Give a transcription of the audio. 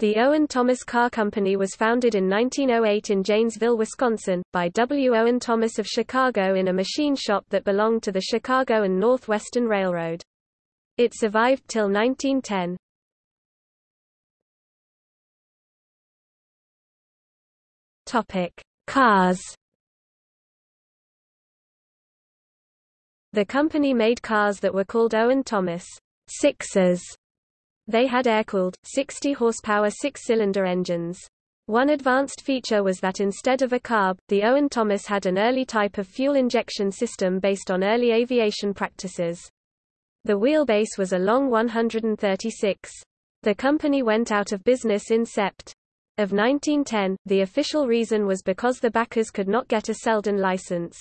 The Owen Thomas Car Company was founded in 1908 in Janesville, Wisconsin, by W. Owen Thomas of Chicago in a machine shop that belonged to the Chicago and Northwestern Railroad. It survived till 1910. Topic: Cars. The company made cars that were called Owen Thomas Sixers they had air-cooled, 60-horsepower six-cylinder engines. One advanced feature was that instead of a carb, the Owen Thomas had an early type of fuel injection system based on early aviation practices. The wheelbase was a long 136. The company went out of business in Sept. Of 1910, the official reason was because the backers could not get a Selden license.